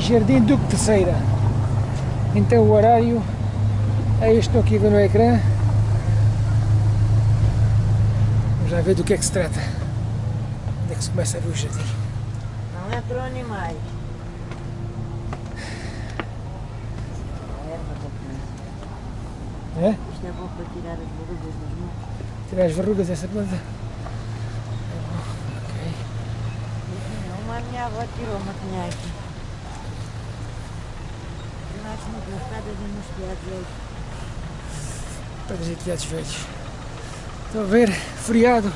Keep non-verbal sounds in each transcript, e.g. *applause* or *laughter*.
Jardim Duque Terceira. Então o horário é este que aqui a ver no ecrã. Vamos já ver do que é que se trata. Onde é que se começa a ver o jardim? Não é para animais. É? Isto é bom para tirar as verrugas das mãos. Tirar as verrugas dessa planta. Ok. Uma minha avó tirou uma tinha aqui. Nasci muito e piados velhos. Telhados velhos. Estão a ver? Feriado.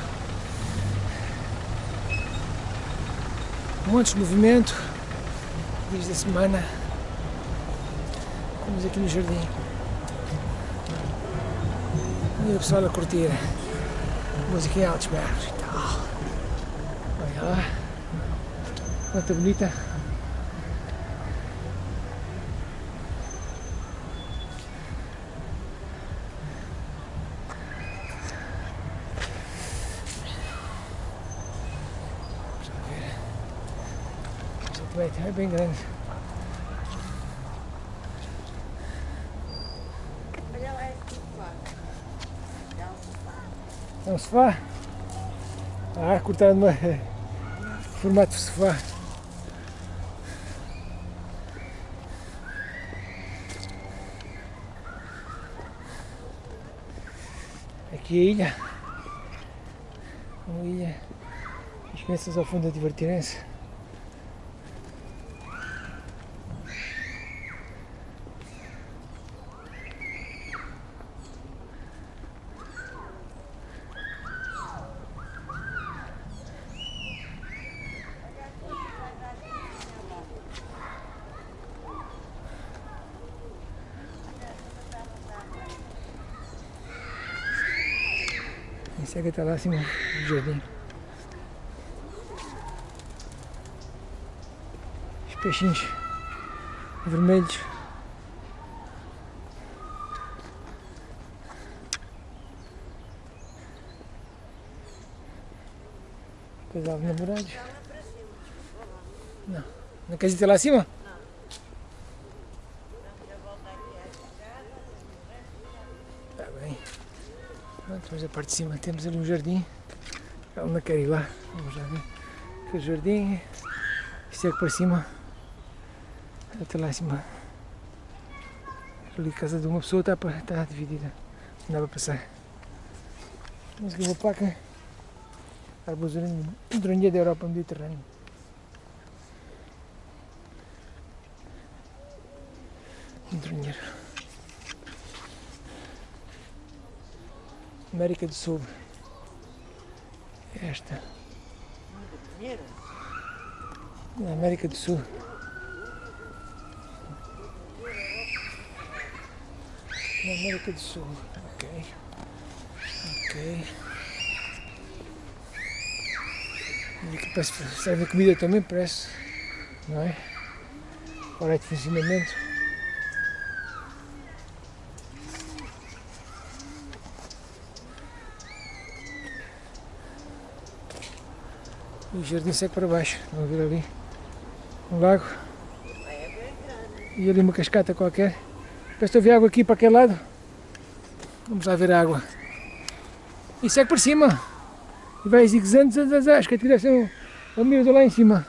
Montes de movimento. Dias da semana. Estamos aqui no jardim. E o pessoal a curtir. Música em altos berros e tal. Olha lá. Quanta bonita. Vamos lá ver. Também é bem grande. Olha lá esse sofá. É um sofá. É um sofá? Ah, cortaram numa formato de sofá. Aqui a ilha. Uma ilha. As crianças ao fundo a divertirem-se. E segue até lá acima do jardim. Os peixinhos vermelhos. Casal de namorados. Não. Não queres ir lá acima? Parte de cima temos ali um jardim. Ela não quer ir lá. Vamos lá ver. Que jardim. Isto é para cima. Até lá em cima. Ali a casa de uma pessoa está, está dividida. Não dá para passar. Mas aqui uma placa. Arbosarinha da Europa Mediterrânea. Drunheiro. América do Sul. Esta. Na América do Sul. Na América do Sul. Ok. Ok. E aqui parece serve comida também, parece. Não é? Hora de funcionamento. E o jardim segue para baixo. Vamos ver ali. Um lago. E ali uma cascata qualquer. Parece que houve água aqui para aquele lado. Vamos lá ver a água. E segue por cima. E vai zigue-zague, zazazá. Acho que a direção é o mirador lá em cima.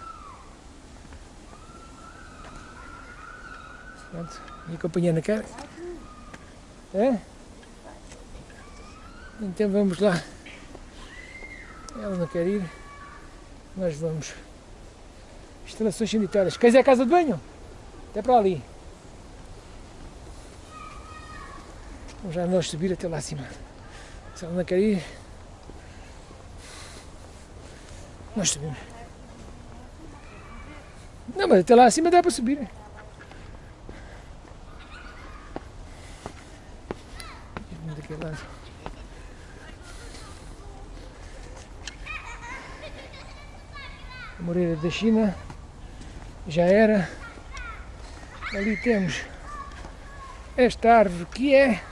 Pronto. E acompanhando a cara. É? Então vamos lá. Ela não quer ir. Nós vamos. Instalações sanitárias. Queres ir à casa de banho? Até para ali. Vamos já nós subir até lá acima. Se ela não quer ir, nós subimos. Não, mas até lá acima dá para subir. da China, já era. Ali temos esta árvore que é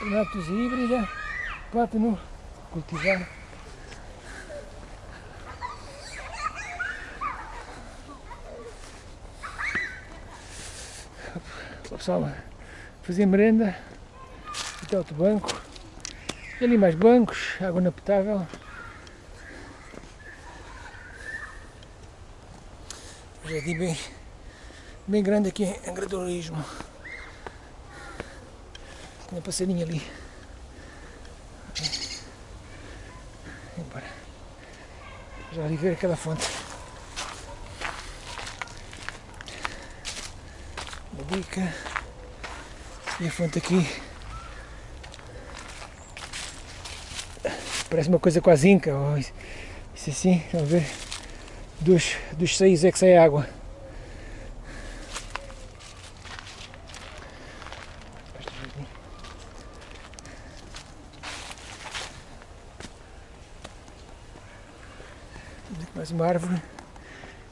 Renatos híbrida, plátano cultivar. O pessoal fazer merenda, até outro banco, e ali mais bancos, água inapotável. Um jardim bem, bem grande aqui em Agradorismo. Tem um passarinho ali. Embora. Já ali ver aquela fonte. Uma bica. E a fonte aqui. Parece uma coisa quase inca. Isso assim, vamos ver. Dos, dos seios é que sai água. Mais uma árvore.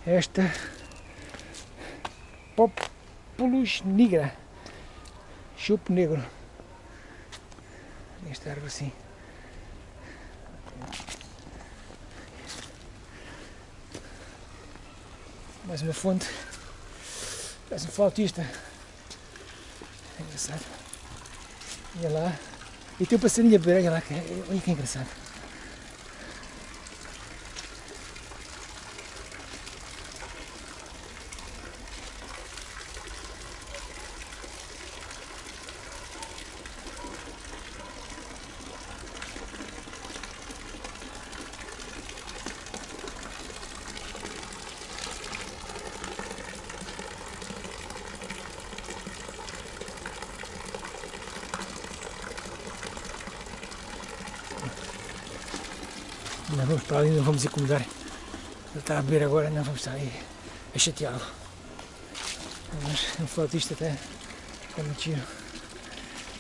Esta Populus nigra. Chupo negro. Esta árvore assim. Mais uma fonte. Parece um flautista. É engraçado. Olha lá. E tem um passarinho a beber, olha lá. Olha que engraçado. Não vamos para ali, não vamos incomodar. Ele está a beber agora, não vamos estar aí a chateá-lo. Mas um flautista até é muito giro.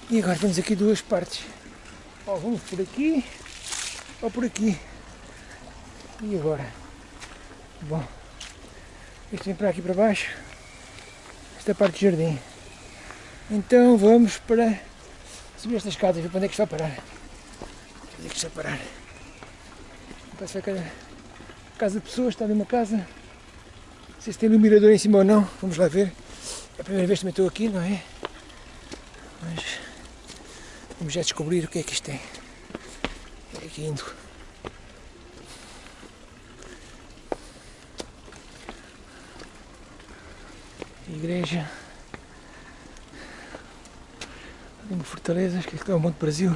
E agora temos aqui duas partes. Ou vamos por aqui, ou por aqui. E agora? Bom, isto vem para aqui para baixo, esta parte do jardim. Então vamos para subir estas escadas, ver para onde é que está a parar. Onde é que está a parar? Parece que é casa de pessoas, está ali uma casa. Não sei se tem iluminador em cima ou não, vamos lá ver. É a primeira vez que também estou aqui, não é? Mas vamos já descobrir o que é que isto tem. É aqui indo. Igreja. Ali uma fortaleza, acho que é o Monte Brasil.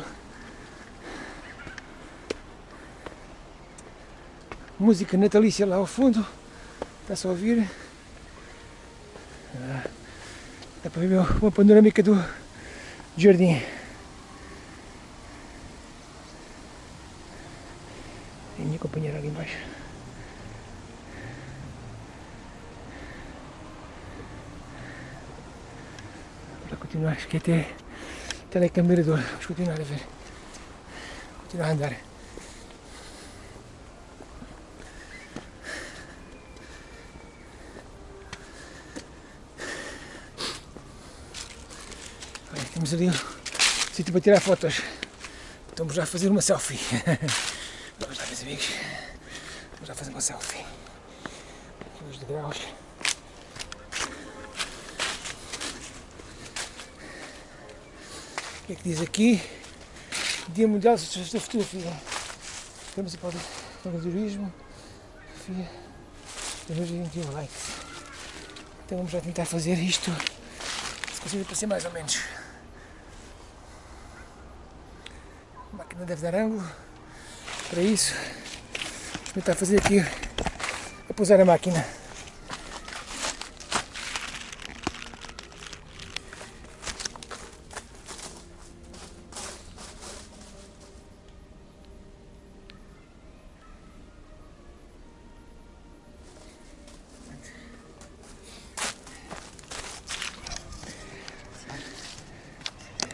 Música natalícia lá ao fundo. Está-se a ouvir. Ah, dá para ver uma panorâmica do jardim. A minha companheira ali embaixo. Para continuar, acho que até telecamirador. Vamos continuar a ver. Continuar a andar. Temos um sítio para tirar fotos. Estamos já a fazer uma selfie. *laughs* Vamos lá, meus amigos. Vamos já fazer uma selfie. Aqui os degraus. O que é que diz aqui? Dia Mundial da Fotografia. Estamos para o turismo. Fotografia. Temos 21 likes. Então vamos já tentar fazer isto. Se conseguir para ser mais ou menos. Máquina deve dar ângulo para isso. Vou tentar fazer aqui a pousar a máquina.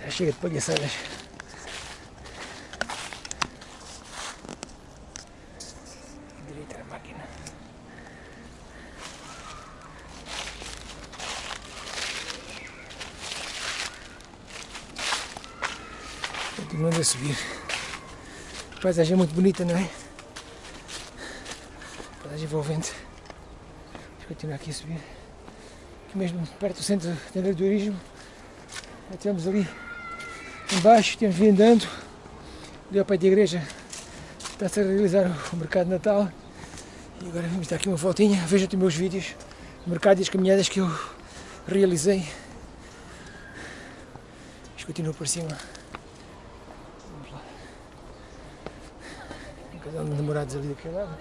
Chega de palhaçadas. Direita na máquina. Continuando a subir. Paisagem é muito bonita, não é? Paisagem envolvente. Vamos continuar aqui a subir. Aqui mesmo perto do centro de Já estivemos ali embaixo, temos vindo andando. Ali ao pé da igreja está-se a realizar o mercado Natal. E agora vamos dar aqui uma voltinha. Vejam os meus vídeos, o mercado e as caminhadas que eu realizei. Isto continua por cima. Vamos lá. Um casal de namorados ali daquele lado.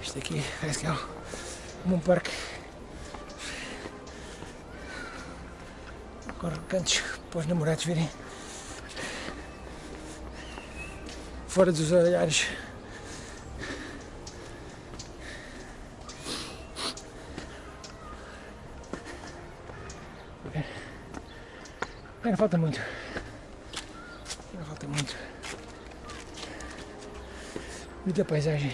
Isto aqui parece que é um, um parque com recantos para os namorados virem fora dos olhares. Ainda falta muito. Ainda falta muito. Muita paisagem.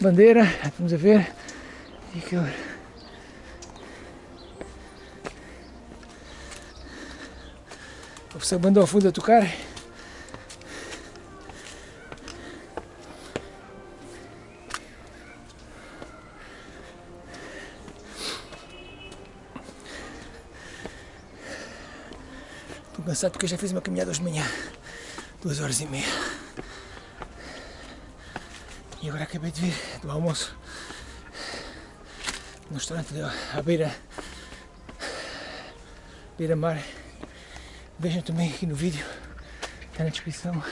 Bandeira, vamos ver. E aquilo. O professor bandou ao fundo a tocar. Cansado porque eu já fiz uma caminhada hoje de manhã. Duas horas e meia. E agora acabei de vir do almoço no restaurante à beira, beira mar. Vejam também aqui no vídeo, está na descrição.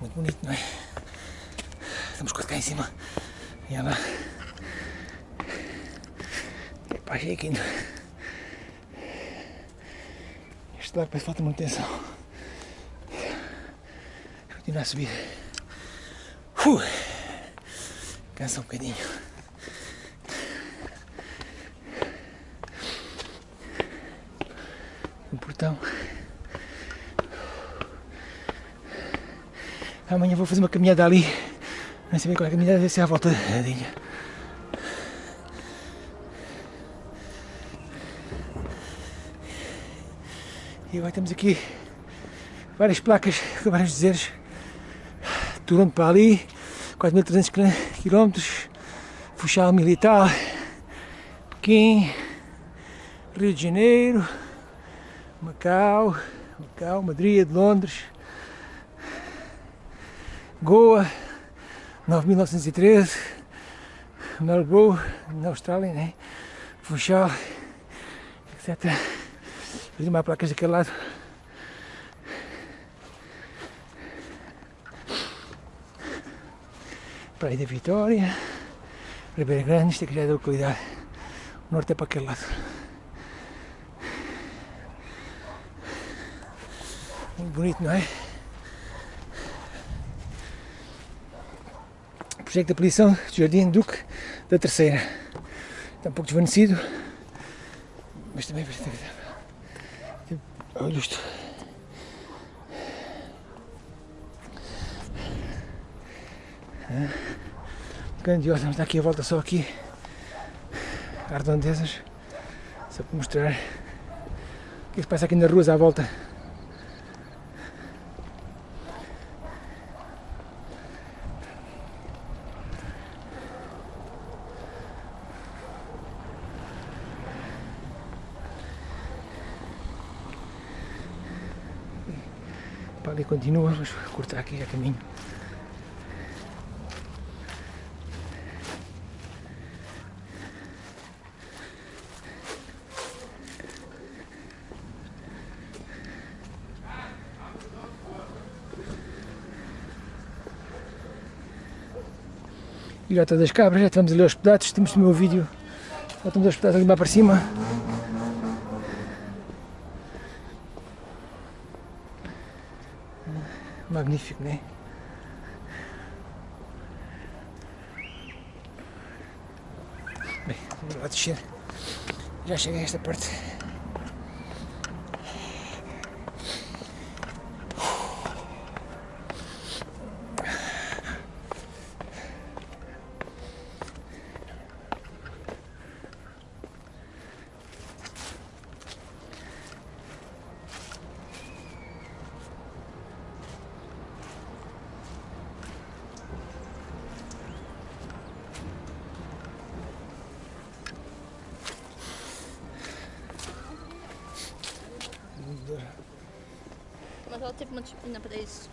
Muito bonito, não é? Estamos quase cá em cima. E olha lá. Epá, achei aqui. Este lado parece que falta manutenção. Continuar a subir. Uh, cansa um bocadinho. O portão. Amanhã vou fazer uma caminhada ali. Não sei bem qual é a caminhada, deve ser à volta da ilha. E agora temos aqui várias placas vários dizeres. Toronto para ali, 4.300 km, Funchal Militar, Pequim, Rio de Janeiro, Macau, Macau, Madrid, Londres, Goa, 9.913, Melbourne, na Austrália, né? Funchal, etc. Fiz mais placas daquele lado. Praia da Vitória, Ribeira Grande, isto aqui já é da localidade. O norte é para aquele lado. Muito bonito, não é? Projeto de apelição Jardim Duque da Terceira. Está um pouco desvanecido, mas também parece que Olha isto. Grandiosa, vamos dar aqui a volta só aqui. As redondezas. Só para mostrar o que se passa aqui nas ruas à volta. Para ali continua, vamos cortar aqui já caminho. Ilhota das Cabras, já estamos ali aos pedaços, temos no meu vídeo, já estamos aos pedaços ali lá para cima. Magnífico, né? Bem, vamos lá descer. Já cheguei a esta parte. Teve uma disciplina para isso.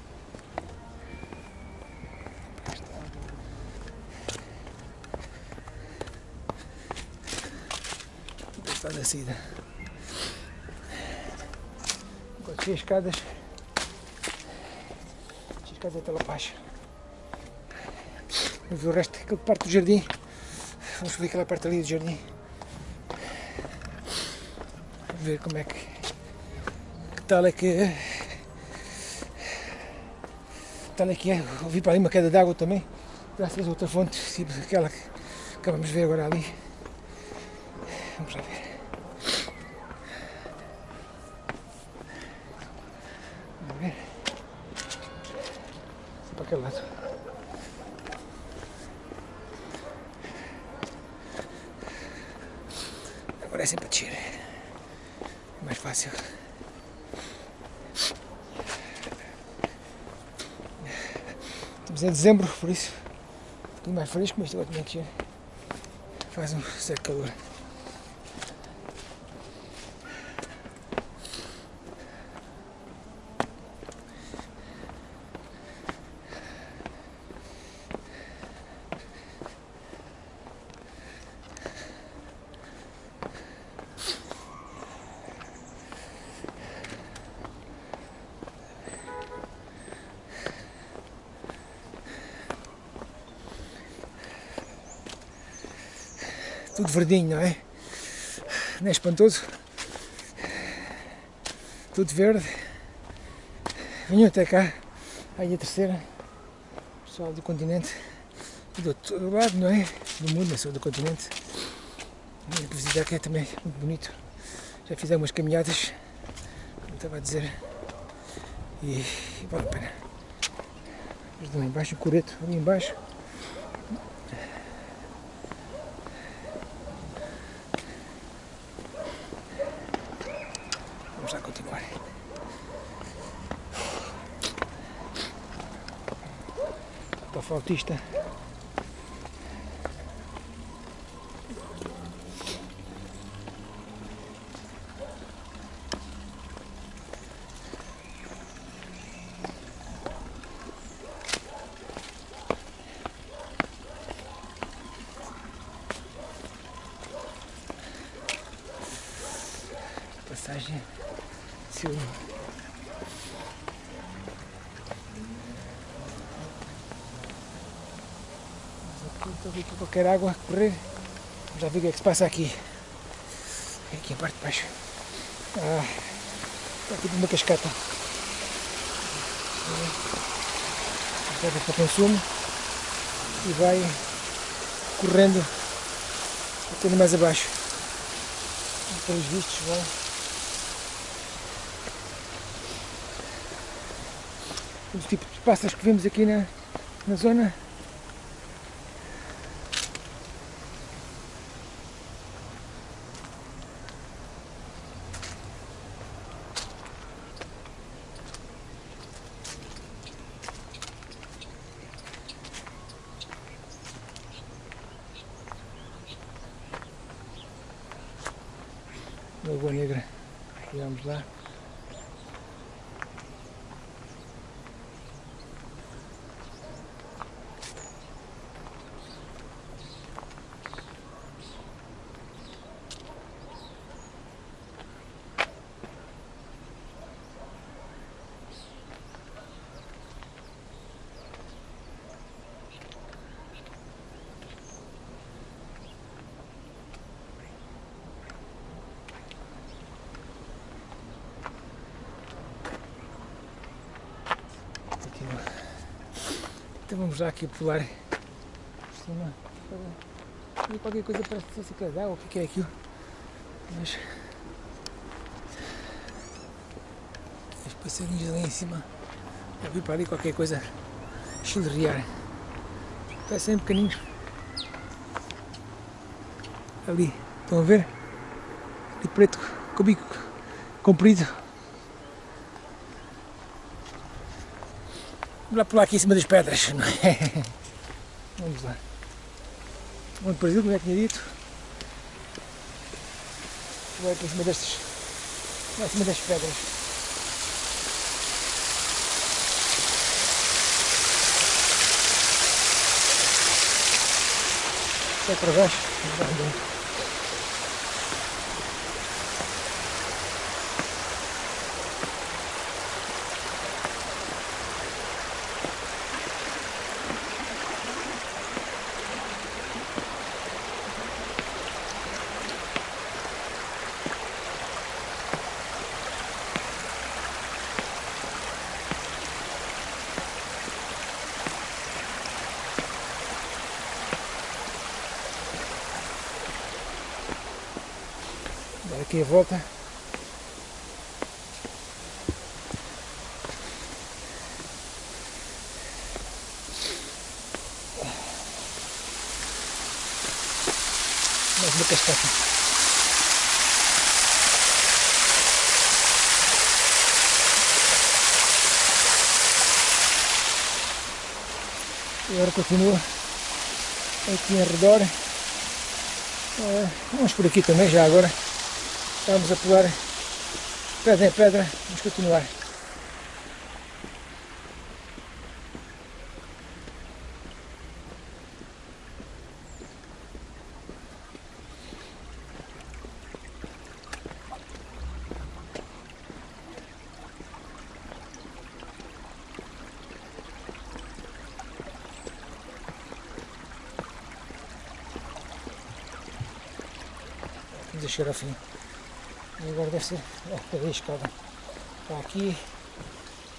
Está da saída. Enquanto cheio as escadas, as escadas até lá baixo. Vamos ver o resto, aquela parte do jardim. Vamos subir aquela parte ali do jardim. Ver como é que, que tal é que tal é que é. Ouvi para ali uma queda d'água também, graças a outra fonte, tipo aquela que acabamos de ver agora ali. Vamos lá ver. Vamos ver. Para aquele lado. Agora é sempre a descer. É mais fácil. Em dezembro, por isso um mais fresco, mas agora também que faz um certo calor. Tudo verdinho, não é? Não é espantoso? Tudo verde. Venham até cá, aí a terceira, pessoal do continente, do outro lado, não é? Do mundo, não só do continente. E visitar aqui é também muito bonito. Já fiz algumas caminhadas, como estava a dizer, e, e vale a pena. Mas lá embaixo, o coreto, ali embaixo. Vamos lá continuar. Flautista. Passagem Silva. Ver aqui qualquer água correr. Já vi o que é que se passa aqui. Aqui a parte de baixo. Ah, está aqui uma cascata. Cascata para consumo. E vai correndo até mais abaixo. Pelos vistos, vai. o tipo de pássaros que vemos aqui na, na zona. Lagoa Negra, vamos lá. Aqui, ó. Então vamos lá aqui pular por cima ver qualquer coisa parece que fosse aquela água, o que que é aquilo? Mas os passarinhos ali em cima eu vi para ali qualquer coisa chilrear. Parecem pequeninos. Ali, estão a ver? Ali preto, com bico comprido. Vamos lá pular aqui em cima das pedras, não *laughs* é? Vamos lá. Onde o Brasil, como já tinha dito. Vai para cima destas. Vai cima das pedras. Sai para baixo, vamos lá dentro. Aqui a volta. Mais uma cascata. E agora continua aqui em redor. Eh, vamos por aqui também já agora. Estamos a pular pedra em pedra, vamos continuar. Deixar ao fim. E agora deve ser. A escada. Está aqui,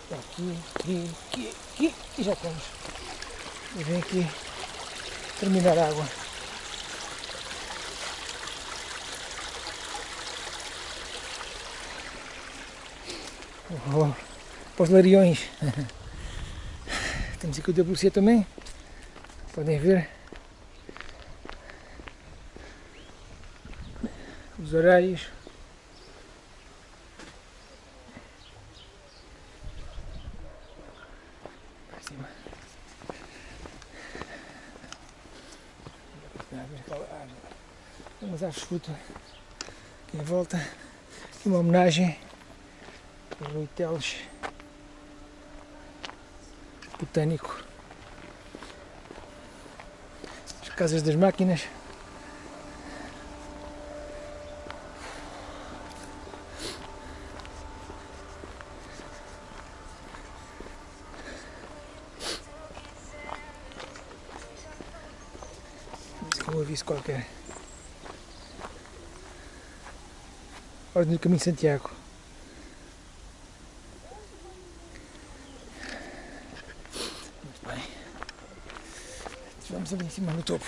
está aqui, aqui, aqui, aqui e já estamos. E vem aqui terminar a água. Oh, para os lariões. *laughs* Temos aqui o WC também. Podem ver. Os horários. Para cima. Dá a ver aquela árvore. De fruta em volta. Aqui uma homenagem ao Rui Teles, botânico. As casas das máquinas. Um aviso qualquer. Ordem do Caminho de Santiago. Muito bem. Vamos ali em cima no topo.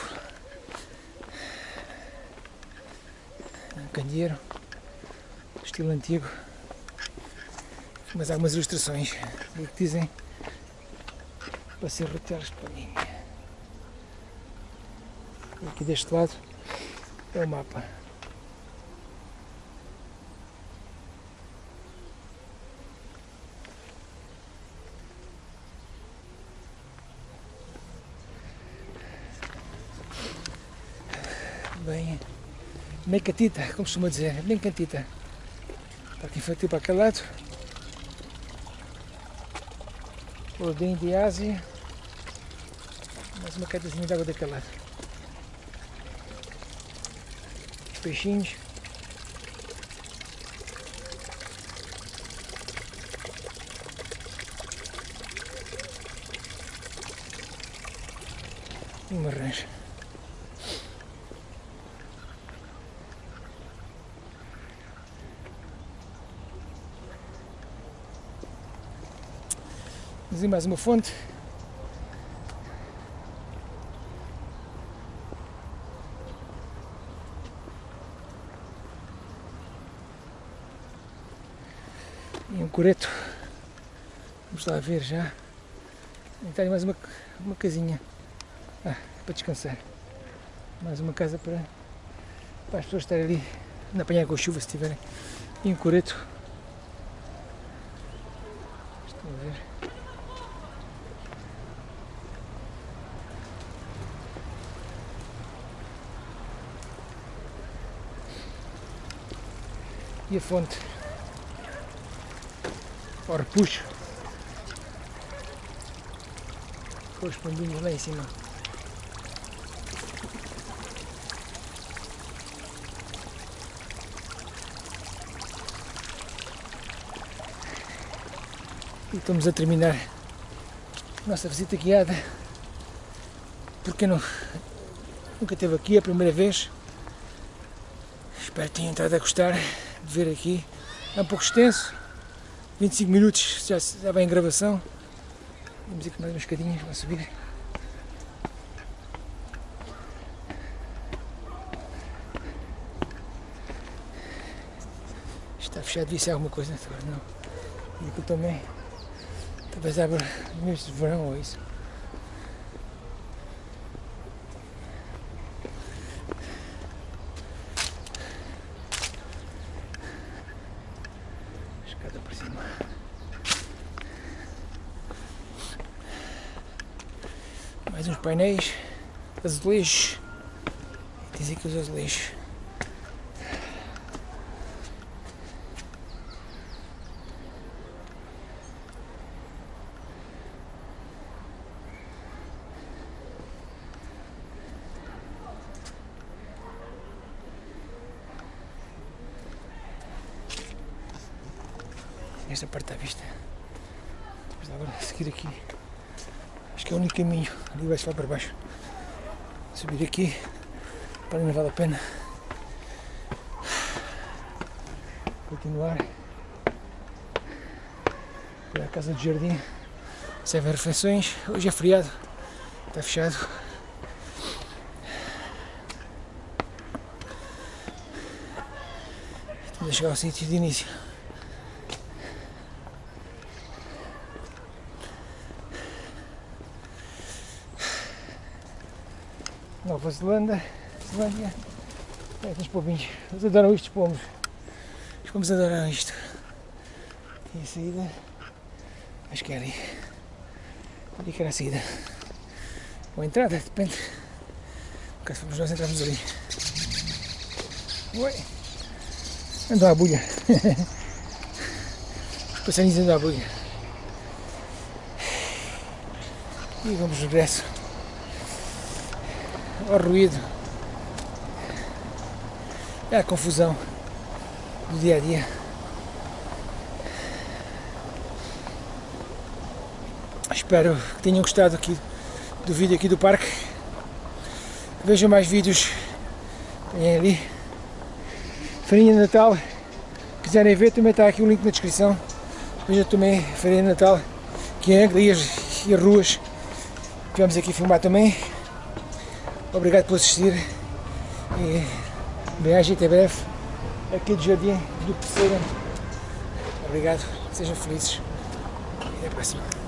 Um candeeiro. Estilo antigo. Mas há algumas ilustrações ali que dizem para ser roteados para mim. Aqui deste lado é o mapa. Bem, meio catita, como costuma dizer, bem cantita. Parque infantil para aquele lado. Ordem de Ásia. Mais uma quedazinha de água daquele lado. Os peixinhos. Uma rancha. Aí mais uma fonte. E um coreto. Vamos lá ver já. Tem mais uma, uma casinha. Ah, para descansar. Mais uma casa para, para as pessoas estarem ali na apanhar com chuva se tiverem. E um coreto. Estão a ver? e a fonte. Ao repuxo. Com os pombinhos lá em cima. E estamos a terminar a nossa visita guiada. Porque não, nunca esteve aqui, a primeira vez. Espero que tenham estado a gostar de ver aqui. É um pouco extenso, 25 minutos já, já vai em gravação. Vamos aqui mais umas escadinhas, vamos subir. Está fechado, devia ser alguma coisa, agora não. E aqui também, talvez abra no mês de verão ou isso. Escada para cima. Mais uns painéis, azulejos. E Diz aqui os azulejos. Esta parte está vista. Depois agora seguir aqui. Acho que é o único caminho. Ali vai-se lá para baixo. Subir aqui. Para não vale a pena. Continuar. Para a casa de jardim. Servem refeições. Hoje é feriado. Está fechado. Estamos a chegar ao sítio de início. Nova Zelândia, Zelândia, é, os pombinhos, eles adoram isto, os pombos, os pombos adoram isto. E a saída, acho que é ali, ali que era a saída, ou a entrada, depende, no caso fomos nós entramos ali. Oi, andou à bulha, *laughs* os passarinhos andam à bulha. E vamos de regresso ao ruído, é a confusão do dia a dia. Espero que tenham gostado aqui do vídeo aqui do parque. Vejam mais vídeos tem ali. Farinha de Natal, quiserem ver, também está aqui o link na descrição. Vejam também Farinha de Natal, que é e as, e as ruas. Vamos aqui filmar também. Obrigado por assistir e bem-aja até breve aqui do Jardim do Terceiro. Obrigado, sejam felizes e até a próxima.